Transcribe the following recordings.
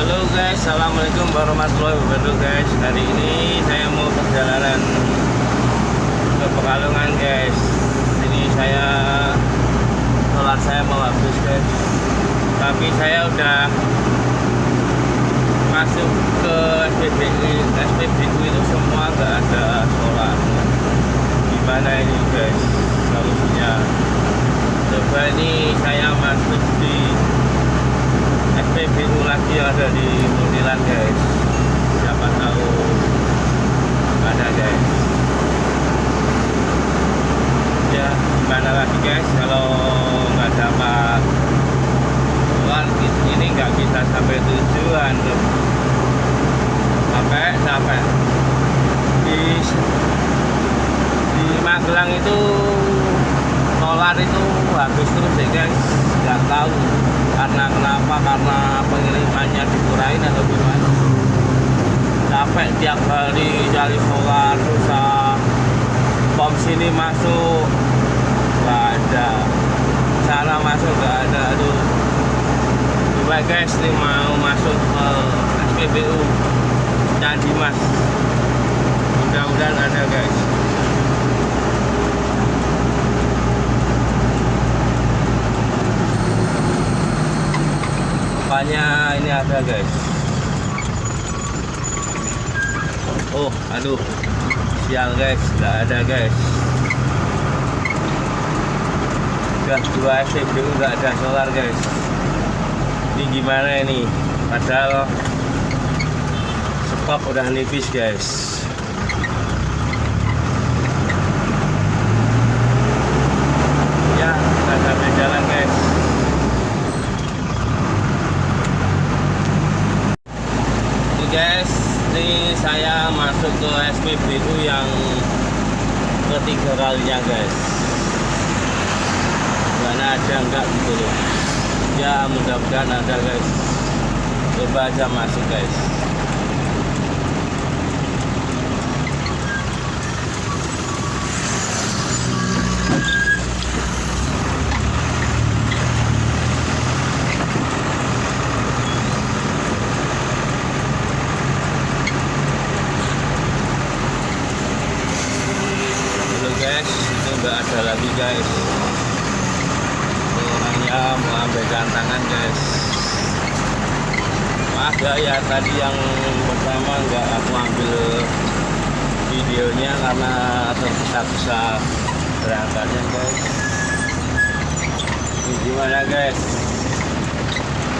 Halo guys, Assalamualaikum warahmatullahi wabarakatuh guys. Hari ini saya mau perjalanan ke Pekalongan guys. Ini saya Solar saya mau habis guys. Tapi saya udah Masuk ke SPBU SPBU itu semua nggak ada solar. Gimana ini guys? Solusinya Coba ini saya masuk di SPBU lagi ada di Munilan guys. Siapa tahu ada guys. Ya gimana lagi guys? Kalau nggak dapat uang ini nggak bisa sampai tujuan tuh. Sampai sampai. Di di Magelang itu solar itu habis terus guys nggak tahu karena kenapa karena pengirimannya dikurain atau gimana. Capek tiap hari cari solar susah pom sini masuk. Nggak ada. Sana masuk nggak ada aduh. Coba guys nih mau masuk ke SPBU Candi Mas. Mudah-mudahan ada guys rupanya ini ada guys. Oh aduh. Sial guys. Nggak ada guys. Udah dua SPBU nggak ada solar guys. Ini gimana ini? Padahal stok udah nipis guys ya kita sampai jalan guys guys saya masuk ke SPBU yang ketiga kalinya guys. Mana ada enggak gitu. Loh ya mudah-mudahan ada guys. Coba aja masuk guys itu enggak ada lagi guys orangnya mau ambil tangan guys maaf ya tadi yang pertama enggak aku ambil videonya karena tergesa-gesa berangkatnya guys. Ini gimana guys?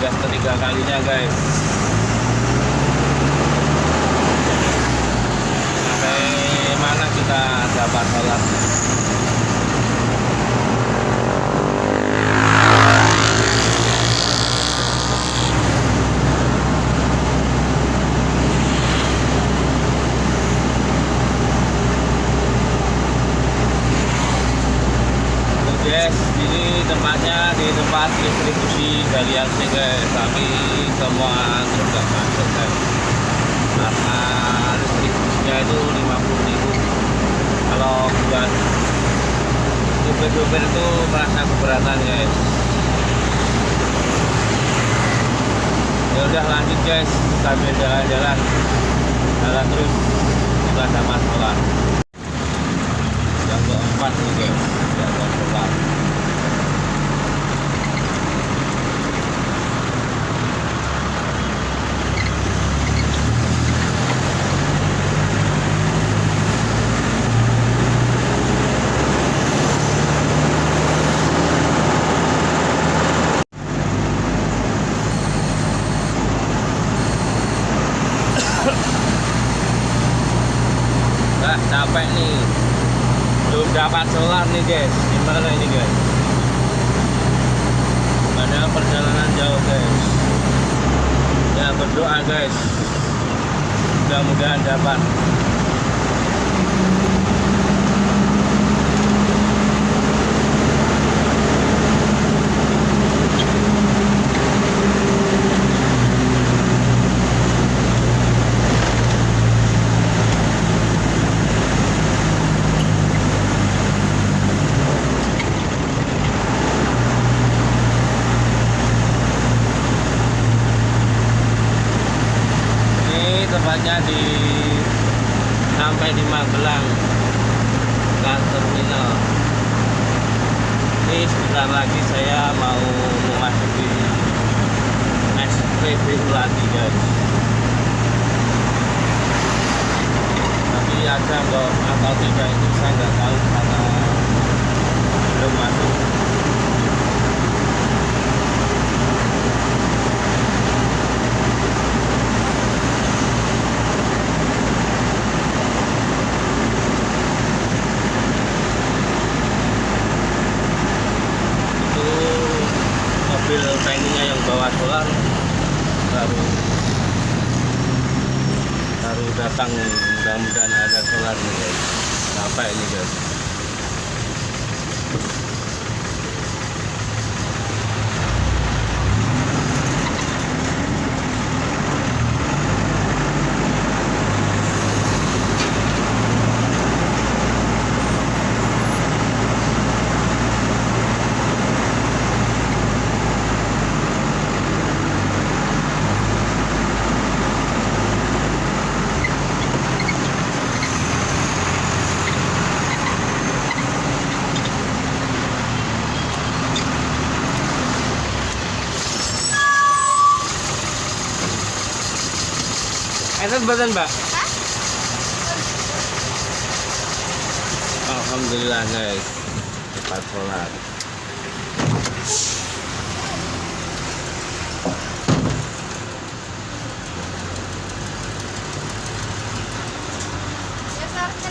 Udah ketiga kalinya guys sampai mana kita dapat sholat guys ini tempatnya di tempat distribusi galian sih guys tapi semua truk nggak masuk guys. Karena distribusinya itu 50 ribu. Kalau buat supir-supir itu merasa keberatan guys. Ya udah lanjut guys. Sambil jalan-jalan. Jalan terus. Kita sama sekolah keempat nih guys yang keempat Nah, capek nih belum dapat solar nih guys gimana ini guys padahal perjalanan jauh guys. Ya berdoa guys. Mudah-mudahan dapat sebentar lagi saya mau memasuki SPBU lagi guys. Tapi ada atau tidak itu saya nggak tahu karena belum masuk itu mobil tanknya yang bawa solar baru baru datang mudah-mudahan ada solar nih guys. Sampai ini guys Enak badan mbak? Alhamdulillah guys. Cepat sholat. Ya seharusnya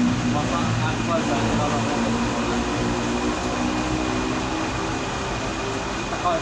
yang bilang terus ini lagi wah masa aku aja kalau kita kau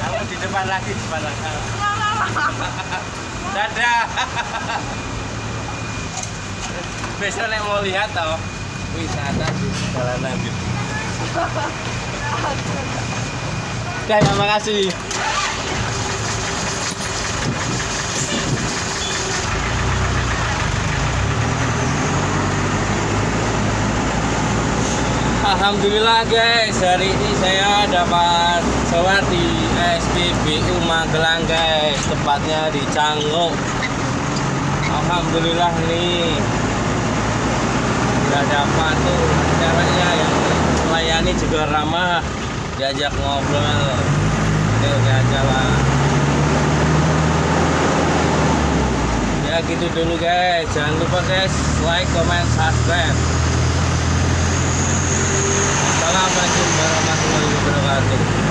Kalau di depan lagi, di depan lagi. Dadah. besok nek mau lihat toh wisata di jalanan gitu. Terima kasih. Alhamdulillah guys, hari ini saya dapat sholat di SPBU Magelang guys, tepatnya di Canggu. Alhamdulillah nih, udah dapat tuh ceweknya yang melayani juga ramah, diajak ngobrol, ya udah aja lah. Ya gitu dulu guys, jangan lupa guys like, comment, subscribe. Assalamualaikum warahmatullahi wabarakatuh.